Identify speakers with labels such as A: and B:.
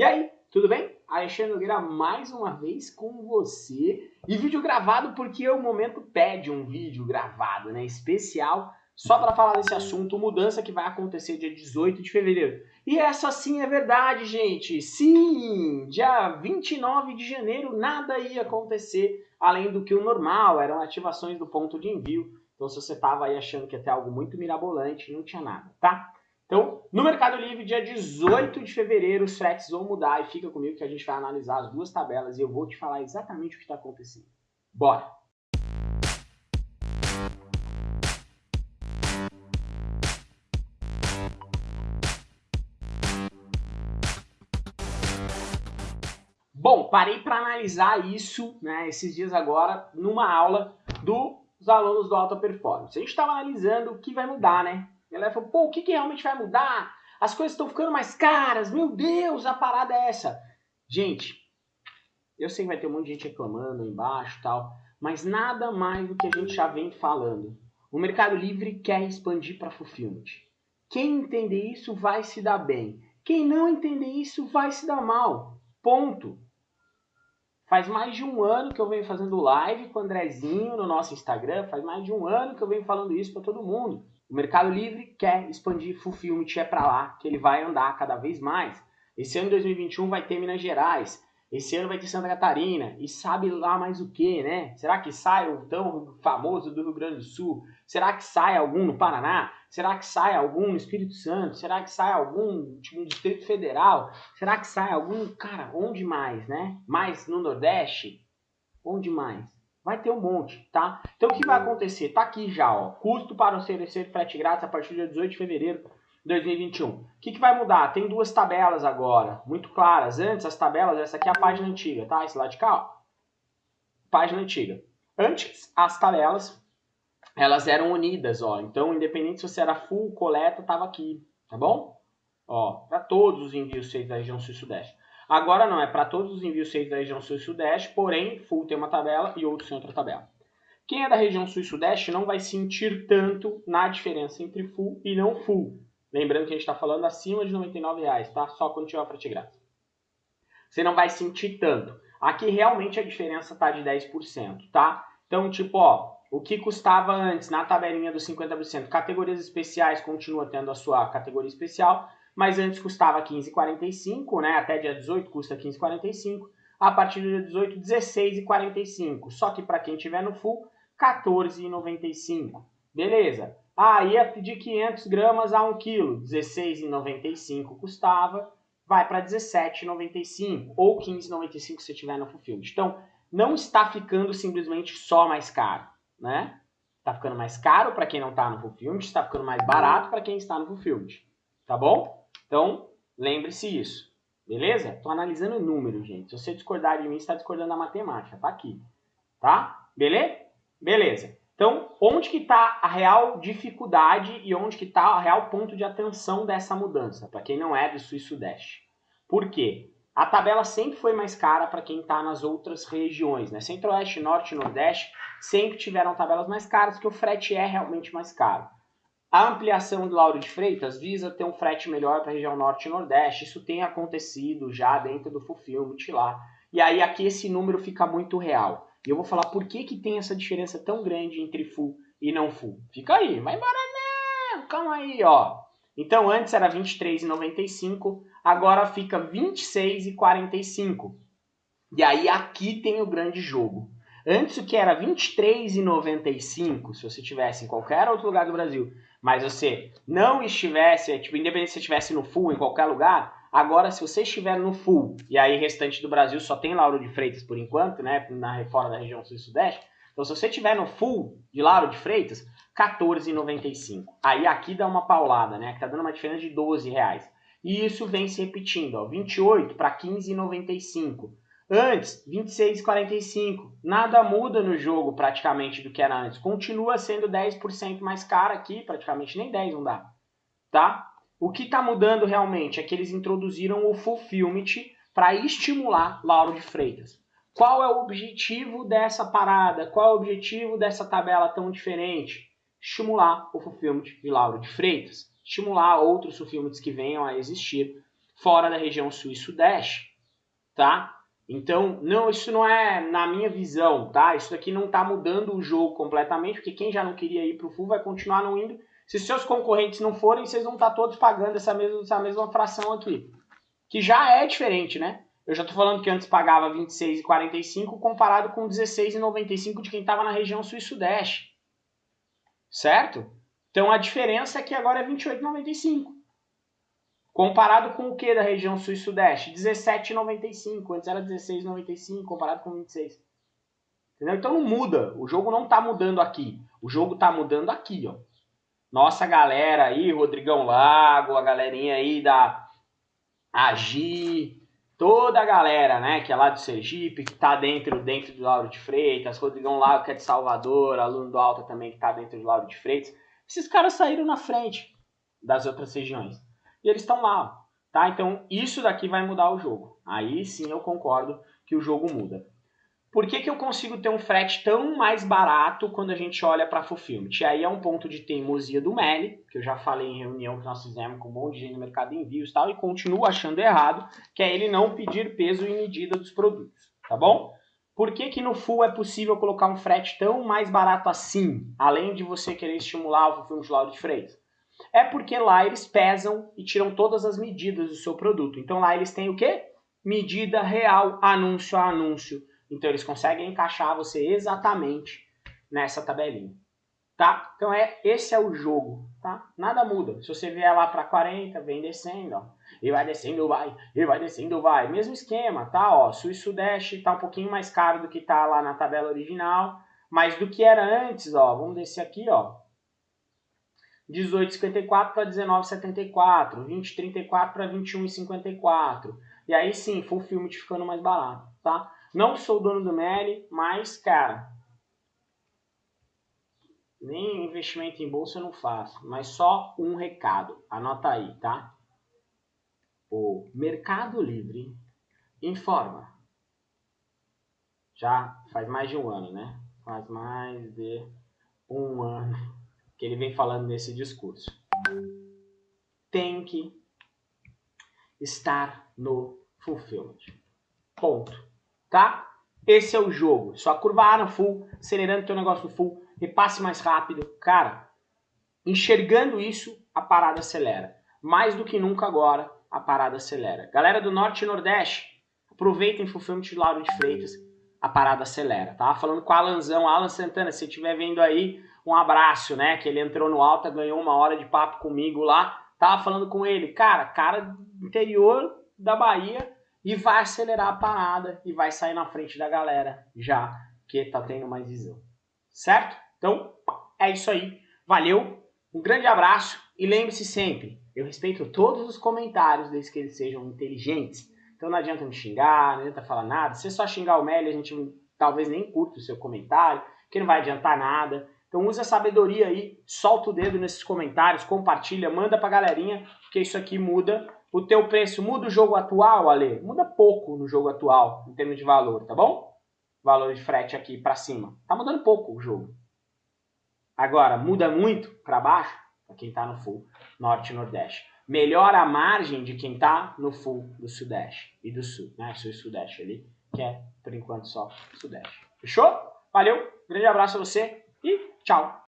A: E aí, tudo bem? Alexandre Nogueira mais uma vez com você. E vídeo gravado porque o momento pede um vídeo gravado, né? Especial, só para falar desse assunto, mudança que vai acontecer dia 18 de fevereiro. E essa sim é verdade, gente. Sim, dia 29 de janeiro nada ia acontecer além do que o normal, eram ativações do ponto de envio. Então se você estava aí achando que ia ter algo muito mirabolante, não tinha nada, tá? Então, no Mercado Livre, dia 18 de fevereiro, os fretes vão mudar e fica comigo que a gente vai analisar as duas tabelas e eu vou te falar exatamente o que está acontecendo. Bora! Bom, parei para analisar isso, né, esses dias agora, numa aula dos alunos do Alta Performance. A gente estava analisando o que vai mudar, né? Ela falou, pô, o que, que realmente vai mudar? As coisas estão ficando mais caras, meu Deus, a parada é essa. Gente, eu sei que vai ter um monte de gente reclamando embaixo tal, mas nada mais do que a gente já vem falando. O Mercado Livre quer expandir para fulfillment. Quem entender isso vai se dar bem. Quem não entender isso vai se dar mal. Ponto. Faz mais de um ano que eu venho fazendo live com o Andrezinho no nosso Instagram. Faz mais de um ano que eu venho falando isso para todo mundo. O Mercado Livre quer expandir Fulfillment, é para lá que ele vai andar cada vez mais. Esse ano de 2021 vai ter Minas Gerais, esse ano vai ter Santa Catarina, e sabe lá mais o que, né? Será que sai o tão famoso do Rio Grande do Sul? Será que sai algum no Paraná? Será que sai algum no Espírito Santo? Será que sai algum tipo, no Distrito Federal? Será que sai algum, cara, onde mais, né? Mais no Nordeste? Onde mais? Vai ter um monte, tá? Então o que vai acontecer? Tá aqui já, ó. Custo para oferecer frete grátis a partir dia 18 de fevereiro de 2021. O que, que vai mudar? Tem duas tabelas agora, muito claras. Antes, as tabelas, essa aqui é a página antiga, tá? Esse lado de cá, ó. Página antiga. Antes, as tabelas, elas eram unidas, ó. Então, independente se você era full, coleta, tava aqui, tá bom? Ó, para todos os envios feitos da região sul e sudeste. Agora não, é para todos os envios feitos da região sul e sudeste, porém, full tem uma tabela e outros tem outra tabela. Quem é da região sul e sudeste não vai sentir tanto na diferença entre full e não full. Lembrando que a gente está falando acima de R$ reais, tá? Só quando tiver frete grátis. Você não vai sentir tanto. Aqui realmente a diferença está de 10%, tá? Então, tipo, ó, o que custava antes na tabelinha dos 50%, categorias especiais continua tendo a sua categoria especial, mas antes custava 15,45, né? Até dia 18 custa 15,45. A partir do dia 18, 16,45. Só que para quem tiver no full, 14,95. Beleza. Ah, ia pedir 500 gramas a 1 kg, 16,95 custava, vai para 17,95 ou 15,95 se tiver no fulfillment. Então, não está ficando simplesmente só mais caro, né? Está ficando mais caro para quem não está no fulfillment, está ficando mais barato para quem está no fulfillment, tá bom? Então, lembre-se isso. Beleza? Estou analisando números, gente. Se você discordar de mim, está discordando da matemática. Tá aqui. Tá? Beleza? Beleza. Então, onde que está a real dificuldade e onde que está o real ponto de atenção dessa mudança, para quem não é do Sul e Sudeste? Por quê? A tabela sempre foi mais cara para quem está nas outras regiões, né? Centro-Oeste, Norte e Nordeste sempre tiveram tabelas mais caras, porque o frete é realmente mais caro. A ampliação do Lauro de Freitas visa ter um frete melhor para a região norte e nordeste. Isso tem acontecido já dentro do Fulfillment lá. E aí aqui esse número fica muito real. E eu vou falar por que, que tem essa diferença tão grande entre full e não full. Fica aí, vai embora não, calma aí, ó. Então antes era 23,95, agora fica 26,45. E aí aqui tem o grande jogo. Antes o que era 23,95, se você tivesse em qualquer outro lugar do Brasil, mas você não estivesse, tipo, independente se você estivesse no full em qualquer lugar, agora se você estiver no full, e aí restante do Brasil só tem Lauro de Freitas por enquanto, né, na fora da região sul e sudeste, então se você estiver no full de Lauro de Freitas, 14,95. Aí aqui dá uma paulada, né, que tá dando uma diferença de 12 reais. E isso vem se repetindo, ó, 28 para 15,95. Antes, 26,45. Nada muda no jogo praticamente do que era antes. Continua sendo 10% mais caro aqui, praticamente nem 10 não dá. Tá? O que está mudando realmente é que eles introduziram o Fulfillment para estimular Lauro de Freitas. Qual é o objetivo dessa parada? Qual é o objetivo dessa tabela tão diferente? Estimular o Fulfillment de Lauro de Freitas. Estimular outros Fulfillments que venham a existir fora da região sul e sudeste, tá? Então, não, isso não é na minha visão, tá? Isso daqui não está mudando o jogo completamente, porque quem já não queria ir para o full vai continuar não indo. Se seus concorrentes não forem, vocês vão estar tá todos pagando essa mesma, essa mesma fração aqui. Que já é diferente, né? Eu já estou falando que antes pagava 26,45 comparado com 16,95 de quem estava na região sul e sudeste. Certo? Então a diferença é que agora é 28,95. Comparado com o que da região sul e sudeste? 17,95. Antes era 16,95 comparado com 26. Entendeu? Então não muda. O jogo não está mudando aqui. O jogo está mudando aqui, ó. Nossa galera aí, Rodrigão Lago, a galerinha aí da Agi, toda a galera, né, que é lá do Sergipe, que está dentro, dentro do Lauro de Freitas, Rodrigão Lago, que é de Salvador, aluno do Alta também, que está dentro do Lauro de Freitas. Esses caras saíram na frente das outras regiões e eles estão lá, tá? Então isso daqui vai mudar o jogo. Aí sim eu concordo que o jogo muda. Por que, que eu consigo ter um frete tão mais barato quando a gente olha para Fulfillment? E aí é um ponto de teimosia do Meli, que eu já falei em reunião que nós fizemos com um monte de gente no mercado de envios e tal, e continuo achando errado, que é ele não pedir peso e medida dos produtos, tá bom? Por que, que no Full é possível colocar um frete tão mais barato assim, além de você querer estimular o Fulfillment Lauro de Freitas? É porque lá eles pesam e tiram todas as medidas do seu produto. Então lá eles têm o quê? Medida real, anúncio a anúncio. Então eles conseguem encaixar você exatamente nessa tabelinha. Tá? Então é, esse é o jogo, tá? Nada muda. Se você vier lá para 40, vem descendo, ó. E vai descendo, vai. E vai descendo, vai. Mesmo esquema, tá? Ó, Sul e Sudeste tá um pouquinho mais caro do que tá lá na tabela original, mas do que era antes, ó. Vamos descer aqui, ó. 18,54 para 19,74, 20,34 para 21,54. E aí sim, full filme ficando mais barato, tá? Não sou dono do Meli, mas, cara, nem investimento em bolsa eu não faço, mas só um recado, anota aí, tá? O Mercado Livre informa. Já faz mais de um ano, né? Faz mais de um ano que ele vem falando nesse discurso. Tem que estar no fulfillment. Ponto. Tá? Esse é o jogo. Só curva A no full, acelerando teu negócio no full, repasse mais rápido. Cara, enxergando isso, a parada acelera. Mais do que nunca agora, a parada acelera. Galera do Norte e Nordeste, aproveitem o fulfillment de Lauro de Freitas, a parada acelera. Tava falando com o Alanzão, Alan Santana, se estiver vendo aí, um abraço, né? Que ele entrou no Alta, ganhou uma hora de papo comigo lá. Tava falando com ele, cara, cara interior da Bahia e vai acelerar a parada e vai sair na frente da galera já que tá tendo mais visão. Certo? Então, é isso aí. Valeu, um grande abraço e lembre-se sempre, eu respeito todos os comentários desde que eles sejam inteligentes. Então não adianta me xingar, não adianta falar nada. Se só xingar o Meli, a gente talvez nem curta o seu comentário, que não vai adiantar nada. Então use a sabedoria aí, solta o dedo nesses comentários, compartilha, manda pra galerinha, porque isso aqui muda o teu preço. Muda o jogo atual, Ale? Muda pouco no jogo atual, em termos de valor, tá bom? Valor de frete aqui para cima. Tá mudando pouco o jogo. Agora, muda muito para baixo, para quem tá no full norte e nordeste. Melhora a margem de quem tá no full do sudeste e do sul, né? Sul e sudeste ali, que é, por enquanto, só sudeste. Fechou? Valeu, grande abraço a você e Tchau!